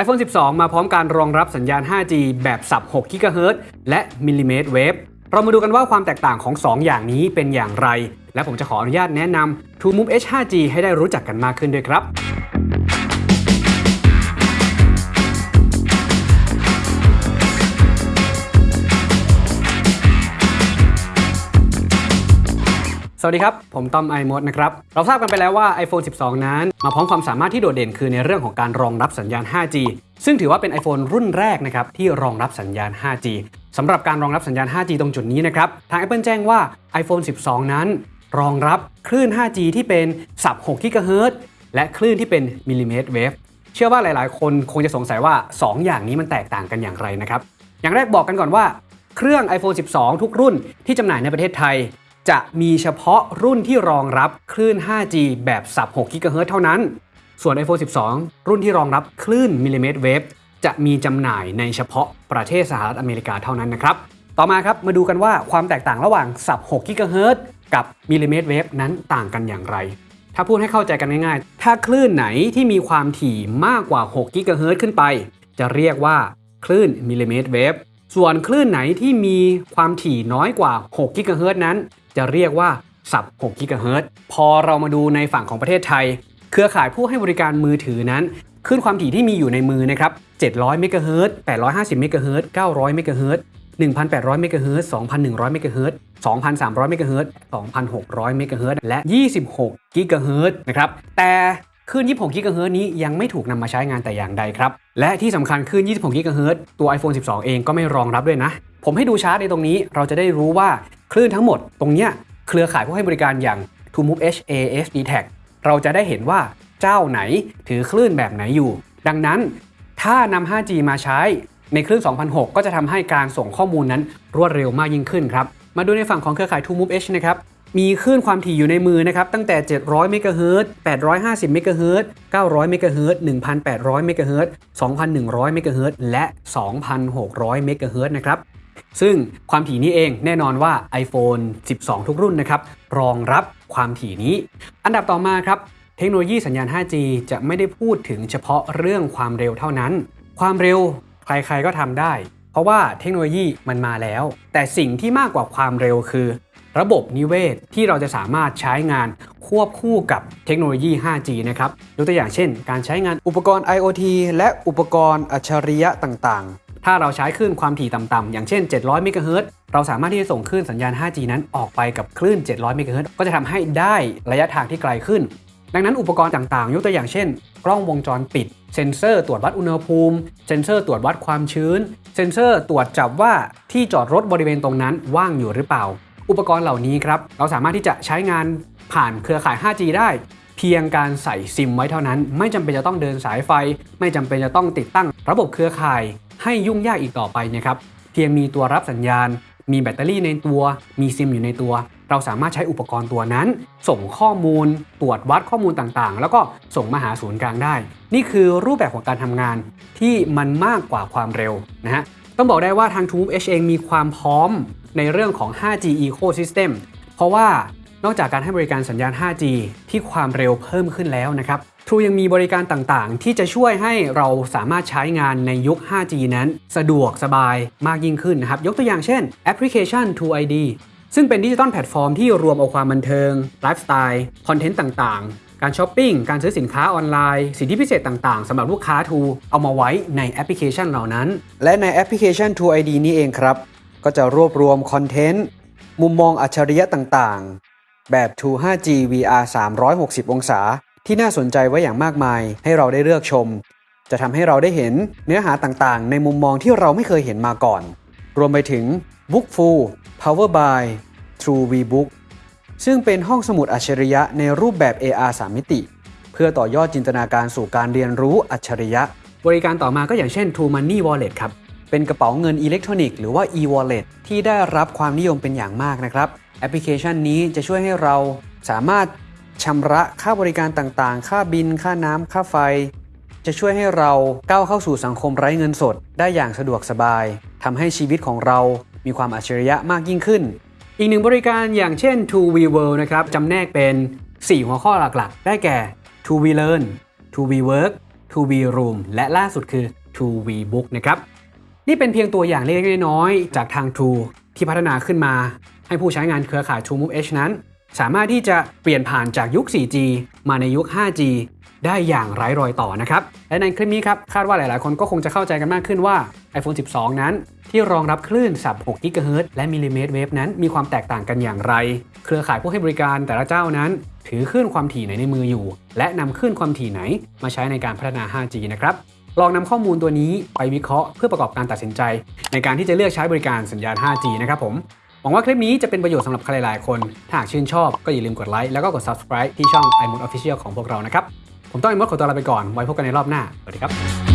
iPhone 12 มาพร้อมการรองรับสัญญาณ 5G แบบสับ 6 GHz และมิลลิเมตรเวฟเรามาดูกันว่าความแตกต่างของ 2 อย่างนี้เป็นอย่างไร และผมจะขออนุญาตแนะนำ TrueMove H 5G ให้ได้รู้จักกันมากขึ้นด้วยครับ สวัสดีครับ ผมต้อมไอมดนะครับ เราทราบกันไปแล้วว่า iPhone 12 นั้น มาพร้อมความสามารถที่โดดเด่นคือในเรื่องของการรองรับสัญญาณ 5G ซึ่งถือว่าเป็น iPhone รุ่นแรกนะครับที่รองรับสัญญาณ 5G สำหรับการรองรับสัญญาณ 5G ตรงจุดนี้นะครับ ทาง Apple แจ้งว่า iPhone 12 นั้น รองรับคลื่น 5G ที่เป็นสับ6 GHz และคลื่นที่เป็นมิลลิเมตรเวฟ เชื่อว่าหลาย ๆ คนคงจะสงสัยว่า 2 อย่างนี้มันแตกต่างกันอย่างไรนะครับ อย่างแรกบอกกันก่อนว่า เครื่อง iPhone 12 ทุกรุ่นที่จำหน่ายในประเทศไทย จะมีเฉพาะรุ่นที่รองรับคลื่น 5G แบบ sub 6 GHz เท่านั้น ส่วน iPhone 12 รุ่นที่รองรับคลื่น millimeter wave จะมีจำหน่ายในเฉพาะประเทศสหรัฐอเมริกาเท่านั้นนะครับ ต่อมาครับมาดูกันว่าความแตกต่างระหว่างสับ6 GHz กับมิลลิเมตรเวฟนั้นต่างกันอย่างไร ถ้าพูดให้เข้าใจกันง่ายๆ ถ้าคลื่นไหนที่มีความถี่มากกว่า6 GHz ขึ้นไป จะเรียกว่าคลื่น millimeter wave ส่วนคลื่นไหนที่มีความถี่น้อยกว่า6 GHz นั้น จะเรียกว่าสับ6 GHz พอเรามาดูในฝั่งของประเทศไทย เครือข่ายผู้ให้บริการมือถือนั้นขึ้นความถี่ที่มีอยู่ในมือนะครับ 700 เมกะเฮิรตซ์850 เมกะเฮิรตซ์900 เมกะเฮิรตซ์1,800 เมกะเฮิรตซ์2,100 เมกะเฮิรตซ์2,300 เมกะเฮิรตซ์2,600 เมกะเฮิรตซ์และ 26 กิกะเฮิรตซ์นะครับ แต่คลื่น 26 กิกะเฮิรตซ์นี้ยังไม่ถูกนำมาใช้งานแต่อย่างใดครับ และที่สำคัญคลื่น 26 กิกะเฮิรตซ์ตัว iPhone 12 เองก็ไม่รองรับด้วยนะ ผมให้ดูชาร์ตในตรงนี้ เราจะได้รู้ว่า คลื่นทั้งหมดตรงเนี้ยเครือข่ายผู้ให้บริการอย่าง TrueMove H AS d t a c เราจะได้เห็นว่าเจ้าไหนถือคลื่นแบบไหนอยู่ ดังนั้นถ้านำ 5G มาใช้ในคลื่น 2600 ก็จะทำให้การส่งข้อมูลนั้นรวดเร็วมากยิ่งขึ้นครับ มาดูในฝั่งของเครือข่าย TrueMove H นะครับ มีคลื่นความถี่อยู่ในมือนะครับ ตั้งแต่ 700 เมกะเฮิรตซ์ 850 เมกะเฮิรตซ์ 900 เมกะเฮิรตซ์ 1,800 เมกะเฮิรตซ์ 2,100 เมกะเฮิรตซ์ และ 2,600 เมกะเฮิรตซ์นะครับ ซึ่งความถี่นี้เองแน่นอนว่า iPhone 12 ทุกรุ่นนะครับรองรับความถี่นี้ อันดับต่อมาครับ เทคโนโลยีสัญญาณ 5G จะไม่ได้พูดถึงเฉพาะเรื่องความเร็วเท่านั้น ความเร็วใครๆก็ทำได้ เพราะว่าเทคโนโลยีมันมาแล้ว แต่สิ่งที่มากกว่าความเร็วคือ ระบบนิเวศที่เราจะสามารถใช้งานควบคู่กับเทคโนโลยี 5G นะครับยกตัวอย่างเช่น การใช้งานอุปกรณ์ IoT และอุปกรณ์อัจฉริยะต่างๆ ถ้าเราใช้คลื่นความถี่ต่ำๆอย่างเช่น 700 เมกะเฮิรตซ์เราสามารถที่จะส่งคลื่นสัญญาณ 5G นั้นออกไปกับคลื่น 700 เมกะเฮิรตซ์ก็จะทำให้ได้ระยะทางที่ไกลขึ้น ดังนั้นอุปกรณ์ต่างๆ ยกตัวอย่างเช่น กล้องวงจรปิด เซ็นเซอร์ตรวจวัดอุณหภูมิ เซ็นเซอร์ตรวจวัดความชื้น เซ็นเซอร์ตรวจจับว่าที่จอดรถบริเวณตรงนั้นว่างอยู่หรือเปล่า อุปกรณ์เหล่านี้ครับเราสามารถที่จะใช้งานผ่านเครือข่าย 5G ได้เพียงการใส่ซิมไว้เท่านั้น ไม่จำเป็นจะต้องเดินสายไฟ ไม่จำเป็นจะต้องติดตั้งระบบเครือข่าย ให้ยุ่งยากอีกต่อไปนะครับ เพียงมีตัวรับสัญญาณ มีแบตเตอรี่ในตัว มีซิมอยู่ในตัว เราสามารถใช้อุปกรณ์ตัวนั้น ส่งข้อมูล ตรวจวัดข้อมูลต่างๆ แล้วก็ส่งมาหาศูนย์กลางได้ นี่คือรูปแบบของการทำงานที่มันมากกว่าความเร็วนะฮะ ต้องบอกได้ว่าทาง True H เองมีความพร้อมในเรื่องของ 5G Ecosystem เพราะว่านอกจากการให้บริการสัญญาณ 5G ที่ความเร็วเพิ่มขึ้นแล้วนะครับ True ยังมีบริการต่างๆ ที่จะช่วยให้เราสามารถใช้งานในยุค 5G นั้น สะดวกสบายมากยิ่งขึ้นนะครับ ยกตัวอย่างเช่นแอปพลิเคชัน True ID ซึ่งเป็นดิจิตอลแพลตฟอร์มที่รวมเอาความบันเทิง ไลฟ์สไตล์ คอนเทนต์ต่างๆ การช้อปปิ้ง การซื้อสินค้าออนไลน์ สิทธิพิเศษต่างๆสำหรับลูกค้า True เอามาไว้ในแอปพลิเคชันเหล่านั้น และในแอปพลิเคชัน True ID นี้เองครับ ก็จะรวบรวมคอนเทนต์มุมมองอัจฉริยะต่างๆ แบบ True 5G VR 360 องศา ที่น่าสนใจไว้อย่างมากมายให้เราได้เลือกชม จะทำให้เราได้เห็นเนื้อหาต่างๆ ในมุมมองที่เราไม่เคยเห็นมาก่อน รวมไปถึง Bookful Power by True VBook ซึ่งเป็นห้องสมุดอัจฉริยะในรูปแบบ AR 3 มิติ เพื่อต่อยอดจินตนาการสู่การเรียนรู้อัจฉริยะ บริการต่อมาก็อย่างเช่น True Money Wallet ครับ เป็นกระเป๋าเงินอิเล็กทรอนิกส์หรือว่า e-wallet ที่ได้รับความนิยมเป็นอย่างมากนะครับ แอปพลิเคชันนี้จะช่วยให้เราสามารถ ชำระค่าบริการต่างๆ ค่าบิล ค่าน้ำ ค่าไฟ จะช่วยให้เราก้าวเข้าสู่สังคมไร้เงินสด ได้อย่างสะดวกสบายทำให้ชีวิตของเรามีความอัจฉริยะมากยิ่งขึ้น อีกหนึ่งบริการอย่างเช่น True VWORLD นะครับจำแนกเป็น 4 หัวข้อหลักๆ ได้แก่ To We Learn To We Work 2V Room และล่าสุดคือ 2V Book นะครับ นี่เป็นเพียงตัวอย่างเล็กๆน้อยๆจากทาง True ที่พัฒนาขึ้นมา ให้ผู้ใช้งานเครือข่าย TrueMove H นั้น สามารถที่จะเปลี่ยนผ่านจากยุค 4G มาในยุค 5G ได้อย่างไร้รอยต่อนะครับ และในคลิปนี้ครับ คาดว่าหลาย ๆ คนก็คงจะเข้าใจกันมากขึ้นว่า iPhone 12 นั้น ที่รองรับคลื่นสับ6 GHz และมิลลิเมตรเวฟนั้นมีความแตกต่างกันอย่างไร เครือข่ายผู้ให้บริการแต่ละเจ้านั้น ถือคลื่นความถี่ไหนในมืออยู่ และนำคลื่นความถี่ไหน มาใช้ในการพัฒนา 5G นะครับลองนำข้อมูลตัวนี้ไปวิเคราะห์เพื่อประกอบการตัดสินใจ ในการที่จะเลือกใช้บริการสัญญาณ 5G นะครับผม หวังว่าคลิปนี้จะเป็นประโยชน์สำหรับใครหลายคน ถ้าหากชื่นชอบก็อย่าลืมกดไลค์แล้วก็กด subscribe ที่ช่อง iMode Official ของพวกเรานะครับ ผมต้องไอมดขอตัวลาไปก่อน ไว้พบกันในรอบหน้า สวัสดีครับ